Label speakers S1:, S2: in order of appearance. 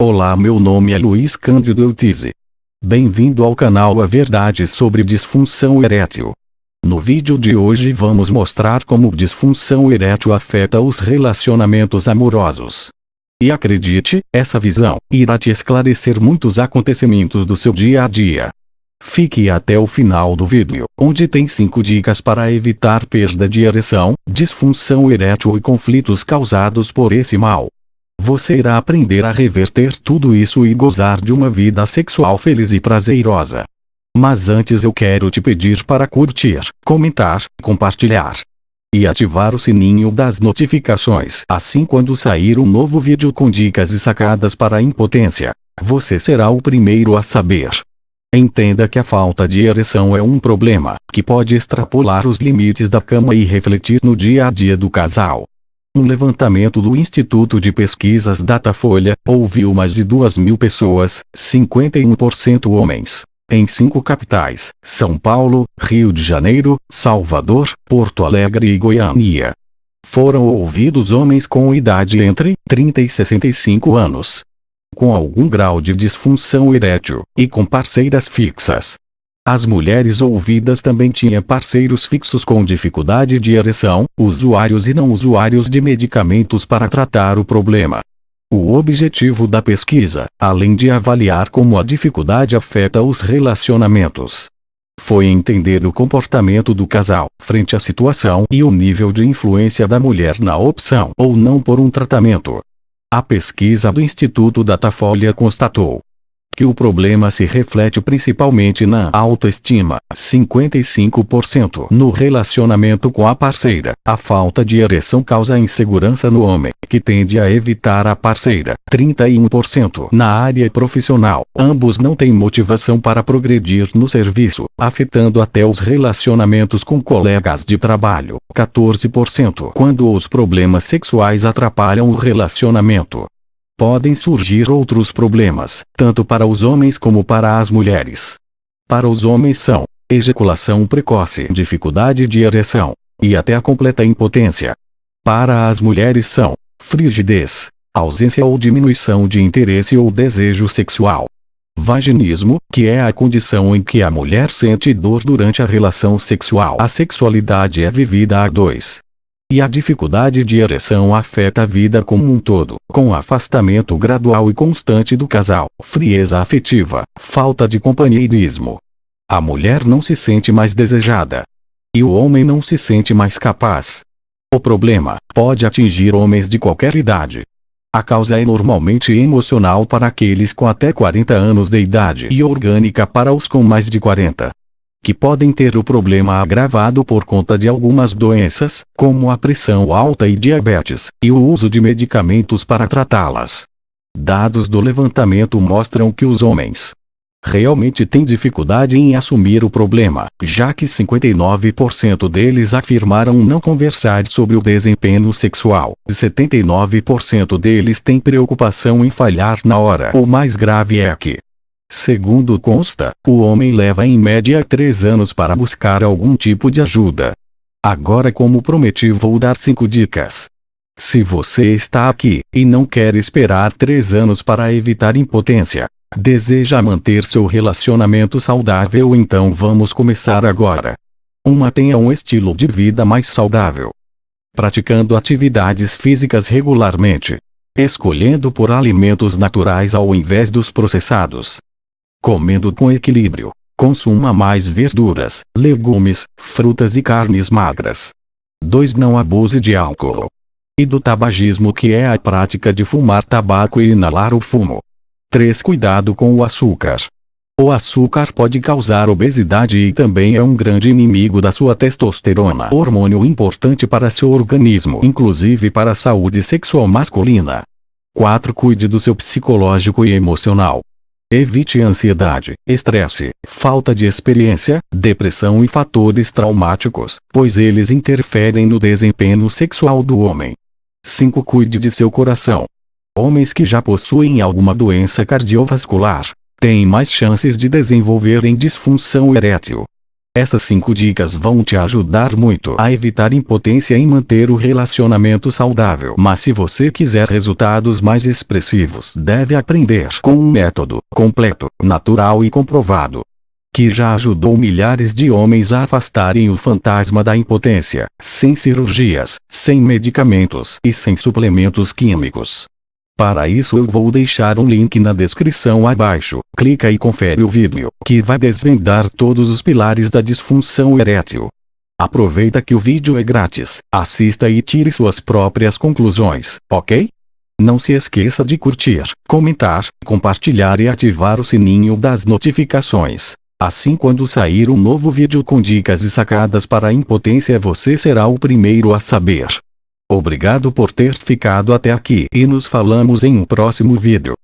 S1: Olá meu nome é Luiz Cândido Eutize. Bem-vindo ao canal A Verdade sobre Disfunção Erétil. No vídeo de hoje vamos mostrar como disfunção erétil afeta os relacionamentos amorosos. E acredite, essa visão irá te esclarecer muitos acontecimentos do seu dia a dia. Fique até o final do vídeo, onde tem 5 dicas para evitar perda de ereção, disfunção erétil e conflitos causados por esse mal. Você irá aprender a reverter tudo isso e gozar de uma vida sexual feliz e prazerosa. Mas antes eu quero te pedir para curtir, comentar, compartilhar e ativar o sininho das notificações. Assim quando sair um novo vídeo com dicas e sacadas para a impotência, você será o primeiro a saber. Entenda que a falta de ereção é um problema que pode extrapolar os limites da cama e refletir no dia a dia do casal. Um levantamento do Instituto de Pesquisas Datafolha ouviu mais de 2 mil pessoas, 51% homens, em cinco capitais, São Paulo, Rio de Janeiro, Salvador, Porto Alegre e Goiânia. Foram ouvidos homens com idade entre 30 e 65 anos, com algum grau de disfunção erétil, e com parceiras fixas. As mulheres ouvidas também tinham parceiros fixos com dificuldade de ereção, usuários e não usuários de medicamentos para tratar o problema. O objetivo da pesquisa, além de avaliar como a dificuldade afeta os relacionamentos, foi entender o comportamento do casal frente à situação e o nível de influência da mulher na opção ou não por um tratamento. A pesquisa do Instituto Datafolha constatou que o problema se reflete principalmente na autoestima, 55%, no relacionamento com a parceira. A falta de ereção causa insegurança no homem, que tende a evitar a parceira, 31%. Na área profissional, ambos não têm motivação para progredir no serviço, afetando até os relacionamentos com colegas de trabalho, 14%. Quando os problemas sexuais atrapalham o relacionamento, podem surgir outros problemas, tanto para os homens como para as mulheres. Para os homens são ejaculação precoce, dificuldade de ereção, e até a completa impotência. Para as mulheres são frigidez, ausência ou diminuição de interesse ou desejo sexual. Vaginismo, que é a condição em que a mulher sente dor durante a relação sexual. A sexualidade é vivida a dois. E a dificuldade de ereção afeta a vida como um todo, com afastamento gradual e constante do casal, frieza afetiva, falta de companheirismo. A mulher não se sente mais desejada. E o homem não se sente mais capaz. O problema pode atingir homens de qualquer idade. A causa é normalmente emocional para aqueles com até 40 anos de idade e orgânica para os com mais de 40 que podem ter o problema agravado por conta de algumas doenças, como a pressão alta e diabetes, e o uso de medicamentos para tratá-las. Dados do levantamento mostram que os homens realmente têm dificuldade em assumir o problema, já que 59% deles afirmaram não conversar sobre o desempenho sexual, e 79% deles têm preocupação em falhar na hora. O mais grave é que Segundo consta, o homem leva em média três anos para buscar algum tipo de ajuda. Agora como prometi vou dar cinco dicas. Se você está aqui, e não quer esperar três anos para evitar impotência, deseja manter seu relacionamento saudável então vamos começar agora. 1. Mantenha um estilo de vida mais saudável. Praticando atividades físicas regularmente. Escolhendo por alimentos naturais ao invés dos processados comendo com equilíbrio. Consuma mais verduras, legumes, frutas e carnes magras. 2. Não abuse de álcool. E do tabagismo que é a prática de fumar tabaco e inalar o fumo. 3. Cuidado com o açúcar. O açúcar pode causar obesidade e também é um grande inimigo da sua testosterona, hormônio importante para seu organismo, inclusive para a saúde sexual masculina. 4. Cuide do seu psicológico e emocional. Evite ansiedade, estresse, falta de experiência, depressão e fatores traumáticos, pois eles interferem no desempenho sexual do homem. 5. Cuide de seu coração. Homens que já possuem alguma doença cardiovascular têm mais chances de desenvolverem disfunção erétil. Essas 5 dicas vão te ajudar muito a evitar impotência e manter o relacionamento saudável. Mas se você quiser resultados mais expressivos, deve aprender com um método completo, natural e comprovado que já ajudou milhares de homens a afastarem o fantasma da impotência, sem cirurgias, sem medicamentos e sem suplementos químicos. Para isso eu vou deixar um link na descrição abaixo, clica e confere o vídeo, que vai desvendar todos os pilares da disfunção erétil. Aproveita que o vídeo é grátis, assista e tire suas próprias conclusões, ok? Não se esqueça de curtir, comentar, compartilhar e ativar o sininho das notificações. Assim quando sair um novo vídeo com dicas e sacadas para a impotência você será o primeiro a saber. Obrigado por ter ficado até aqui e nos falamos em um próximo vídeo.